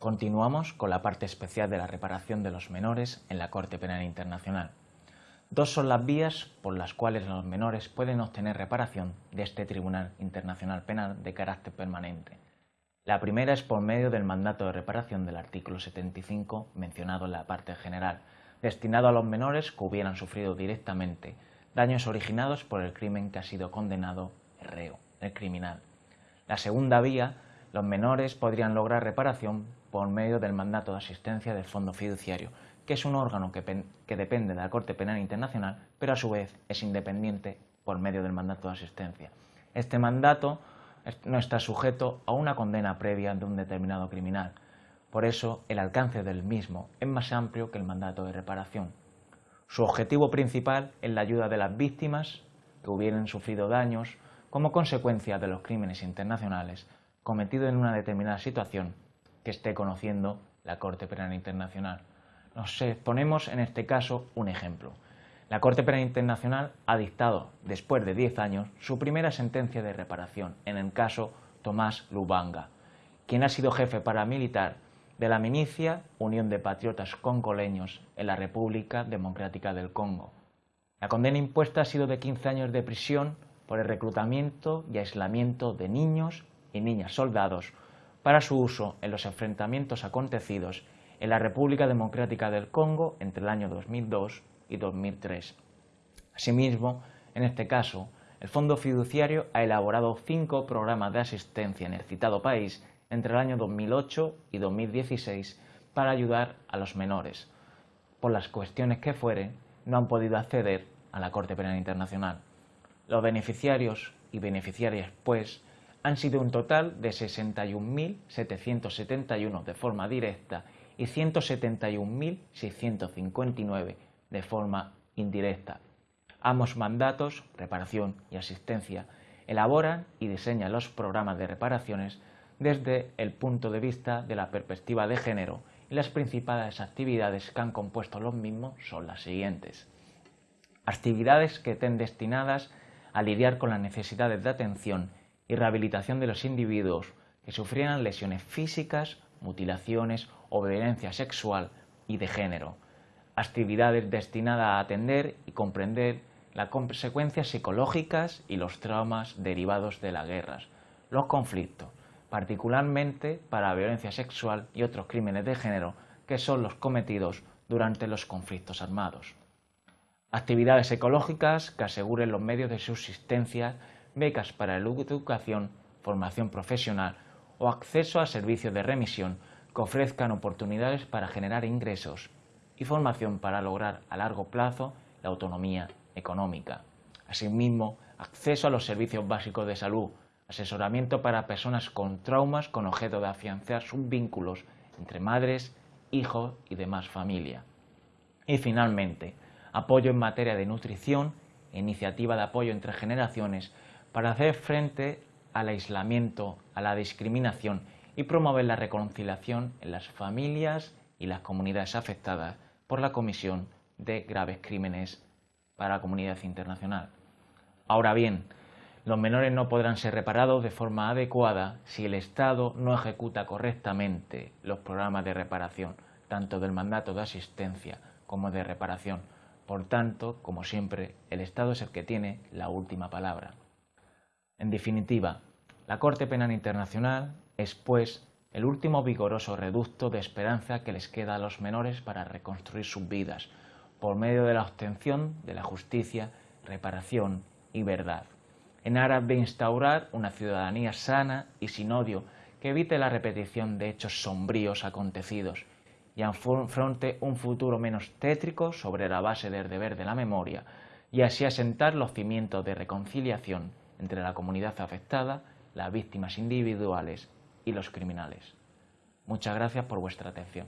Continuamos con la parte especial de la reparación de los menores en la Corte Penal Internacional. Dos son las vías por las cuales los menores pueden obtener reparación de este Tribunal Internacional Penal de carácter permanente. La primera es por medio del mandato de reparación del artículo 75 mencionado en la parte general, destinado a los menores que hubieran sufrido directamente daños originados por el crimen que ha sido condenado el reo, el criminal. La segunda vía, los menores podrían lograr reparación por medio del mandato de asistencia del Fondo Fiduciario, que es un órgano que, depende de la Corte Penal Internacional, pero a su vez es independiente por medio del mandato de asistencia. Este mandato no está sujeto a una condena previa de un determinado criminal. Por eso, el alcance del mismo es más amplio que el mandato de reparación. Su objetivo principal es la ayuda de las víctimas que hubieran sufrido daños como consecuencia de los crímenes internacionales cometidos en una determinada situación que esté conociendo la Corte Penal Internacional. Nos ponemos en este caso un ejemplo. La Corte Penal Internacional ha dictado, después de 10 años, su primera sentencia de reparación en el caso Tomás Lubanga, quien ha sido jefe paramilitar de la milicia Unión de Patriotas Congoleños en la República Democrática del Congo. La condena impuesta ha sido de 15 años de prisión por el reclutamiento y aislamiento de niños y niñas soldados para su uso en los enfrentamientos acontecidos en la República Democrática del Congo entre el año 2002 y 2003. Asimismo, en este caso, el Fondo Fiduciario ha elaborado cinco programas de asistencia en el citado país entre el año 2008 y 2016 para ayudar a los menores. Por las cuestiones que fueren, no han podido acceder a la Corte Penal Internacional. Los beneficiarios y beneficiarias, pues, han sido un total de 61.771 de forma directa y 171.659 de forma indirecta. Ambos mandatos, reparación y asistencia, elaboran y diseñan los programas de reparaciones desde el punto de vista de la perspectiva de género y las principales actividades que han compuesto los mismos son las siguientes. Actividades que estén destinadas a lidiar con las necesidades de atención y rehabilitación de los individuos que sufrieran lesiones físicas, mutilaciones o violencia sexual y de género. Actividades destinadas a atender y comprender las consecuencias psicológicas y los traumas derivados de las guerras, los conflictos, particularmente para la violencia sexual y otros crímenes de género que son los cometidos durante los conflictos armados. Actividades ecológicas que aseguren los medios de subsistencia, becas para la educación, formación profesional o acceso a servicios de remisión que ofrezcan oportunidades para generar ingresos y formación para lograr a largo plazo la autonomía económica. Asimismo, acceso a los servicios básicos de salud, asesoramiento para personas con traumas con objeto de afianzar sus vínculos entre madres, hijos y demás familia. Y finalmente, apoyo en materia de nutrición iniciativa de apoyo entre generaciones para hacer frente al aislamiento, a la discriminación y promover la reconciliación en las familias y las comunidades afectadas por la comisión de graves crímenes para la comunidad internacional. Ahora bien, los menores no podrán ser reparados de forma adecuada si el Estado no ejecuta correctamente los programas de reparación, tanto del mandato de asistencia como de reparación. Por tanto, como siempre, el Estado es el que tiene la última palabra. En definitiva, la Corte Penal Internacional es, pues, el último vigoroso reducto de esperanza que les queda a los menores para reconstruir sus vidas, por medio de la obtención de la justicia, reparación y verdad. En aras de instaurar una ciudadanía sana y sin odio que evite la repetición de hechos sombríos acontecidos y afronte un futuro menos tétrico sobre la base del deber de la memoria y así asentar los cimientos de reconciliación entre la comunidad afectada, las víctimas individuales y los criminales. Muchas gracias por vuestra atención.